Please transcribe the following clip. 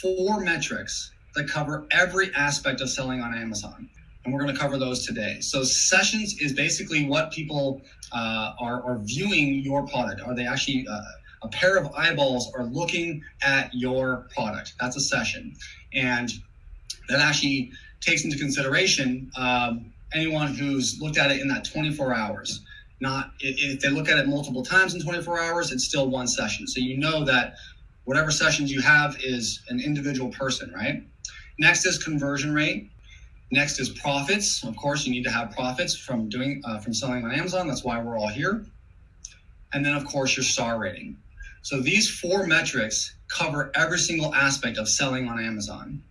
four metrics that cover every aspect of selling on Amazon. And we're going to cover those today. So, sessions is basically what people uh, are, are viewing your product. Are they actually uh, a pair of eyeballs are looking at your product? That's a session. And that actually takes into consideration um, anyone who's looked at it in that 24 hours. Not if they look at it multiple times in 24 hours, it's still one session. So you know that whatever sessions you have is an individual person, right? Next is conversion rate. Next is profits. Of course, you need to have profits from doing uh, from selling on Amazon. That's why we're all here. And then, of course, your star rating. So these four metrics cover every single aspect of selling on Amazon.